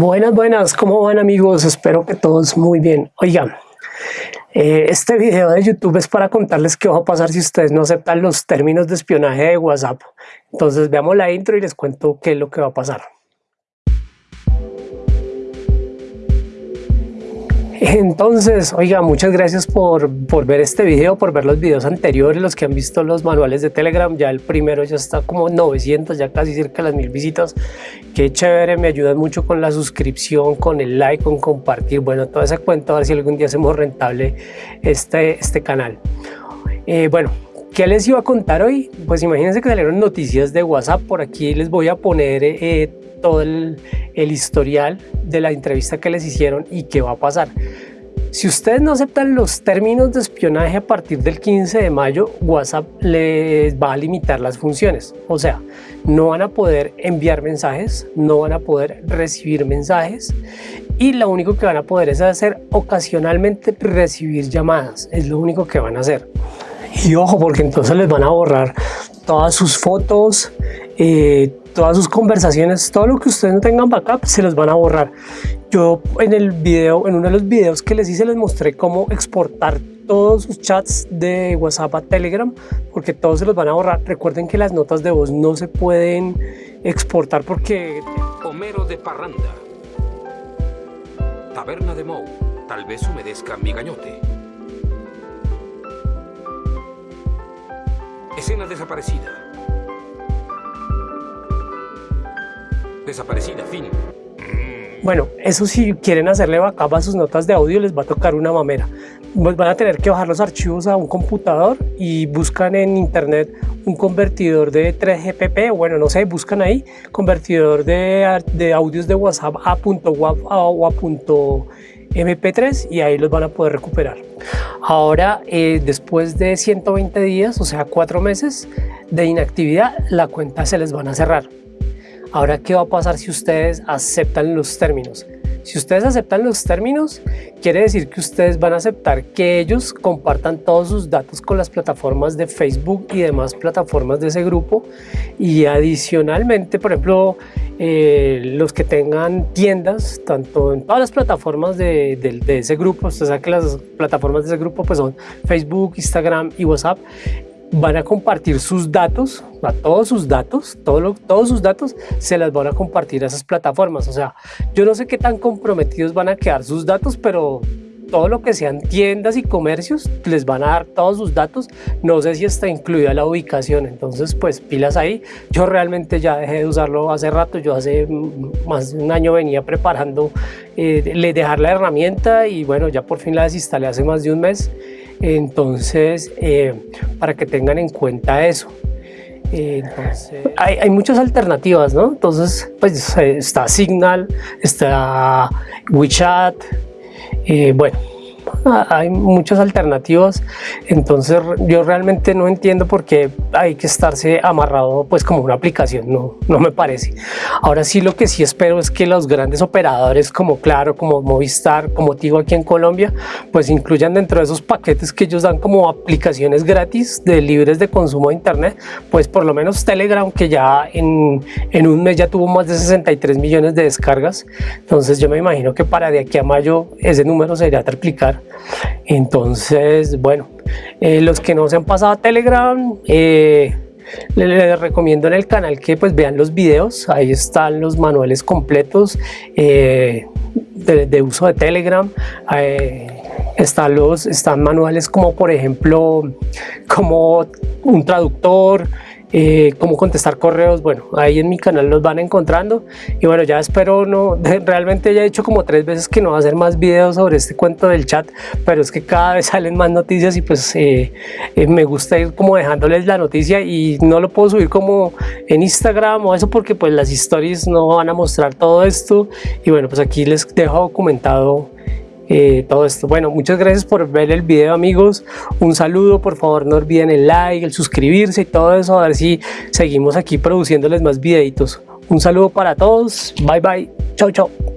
Buenas, buenas, ¿cómo van amigos? Espero que todos muy bien. Oigan, eh, este video de YouTube es para contarles qué va a pasar si ustedes no aceptan los términos de espionaje de WhatsApp. Entonces veamos la intro y les cuento qué es lo que va a pasar. Entonces, oiga, muchas gracias por, por, ver este video, por ver los videos anteriores, los que han visto los manuales de Telegram. Ya el primero ya está como 900, ya casi cerca de las mil visitas. Qué chévere, me ayudan mucho con la suscripción, con el like, con compartir. Bueno, toda esa cuenta, a ver si algún día hacemos rentable este, este canal. Eh, bueno, ¿Qué les iba a contar hoy? Pues imagínense que salieron noticias de WhatsApp. Por aquí les voy a poner eh, todo el, historial de la entrevista que les hicieron y qué va a pasar. Si ustedes no aceptan los términos de espionaje a partir del 15 de mayo, WhatsApp les va a limitar las funciones. O sea, no van a poder enviar mensajes, no van a poder recibir mensajes y lo único que van a poder es hacer ocasionalmente recibir llamadas. Es lo único que van a hacer. Y ojo, porque entonces les van a borrar todas sus fotos, eh, todas sus conversaciones, todo lo que ustedes no tengan backup se los van a borrar. Yo en el video, en uno de los videos que les hice les mostré cómo exportar todos sus chats de WhatsApp a Telegram porque todos se los van a borrar. Recuerden que las notas de voz no se pueden exportar porque... Homero de Parranda Taberna de Mou Tal vez humedezca mi gañote Escena desaparecida Desaparecida, fin. Bueno, eso si quieren hacerle backup a sus notas de audio les va a tocar una mamera. Pues van a tener que bajar los archivos a un computador y buscan en internet un convertidor de 3GPP, bueno, no sé, buscan ahí convertidor de, de audios de WhatsApp a .wav o a .mp3 y ahí los van a poder recuperar. Ahora, eh, después de 120 días, o sea, cuatro meses de inactividad, la cuenta se les van a cerrar. Ahora, ¿qué va a pasar si ustedes aceptan los términos? Si ustedes aceptan los términos, quiere decir que ustedes van a aceptar que ellos compartan todos sus datos con las plataformas de Facebook y demás plataformas de ese grupo. Y adicionalmente, por ejemplo, eh, los que tengan tiendas, tanto en todas las plataformas de, ese grupo, usted sabe que las plataformas de ese grupo pues son Facebook, Instagram y WhatsApp, van a compartir sus datos, a todos sus datos, todos sus datos se las van a compartir a esas plataformas. O sea, yo no sé qué tan comprometidos van a quedar sus datos, pero todo lo que sean tiendas y comercios les van a dar todos sus datos. No sé si está incluida la ubicación, entonces pues pilas ahí. Yo realmente ya dejé de usarlo hace rato, yo hace más de un año venía preparando eh, le dejar la herramienta y bueno, ya por fin la desinstalé hace más de un mes. Entonces, eh, para que tengan en cuenta eso. hay, hay, muchas alternativas, ¿no? Entonces, pues está Signal, está WeChat, eh, bueno, hay muchas alternativas, entonces yo realmente no entiendo por qué hay que estarse amarrado pues como una aplicación, no, no me parece. Ahora sí lo que sí espero es que los grandes operadores como Claro, como Movistar, como Tigo aquí en Colombia, pues incluyan dentro de esos paquetes que ellos dan como aplicaciones gratis de libres de consumo de internet, pues por lo menos Telegram que ya en, en un mes ya tuvo más de 63 millones de descargas, entonces yo me imagino que para de aquí a mayo ese número se irá a triplicar entonces, bueno, eh, los que no se han pasado a Telegram, eh, les, recomiendo en el canal que pues vean los videos, ahí están los manuales completos eh, de, uso de Telegram. están los están manuales como por ejemplo como un traductor eh, cómo contestar correos, bueno, ahí en mi canal los van encontrando. Y bueno, ya espero no, realmente ya he dicho como tres veces que no va a hacer más videos sobre este cuento del chat, pero es que cada vez salen más noticias y pues eh, eh, me gusta ir como dejándoles la noticia y no lo puedo subir como en Instagram o eso porque pues las stories no van a mostrar todo esto. Y bueno, pues aquí les dejo documentado eh, todo esto. Bueno, muchas gracias por ver el video amigos. Un saludo, por favor no olviden el like, el suscribirse y todo eso. A ver si seguimos aquí produciéndoles más videitos. Un saludo para todos. Bye bye. Chau, chau.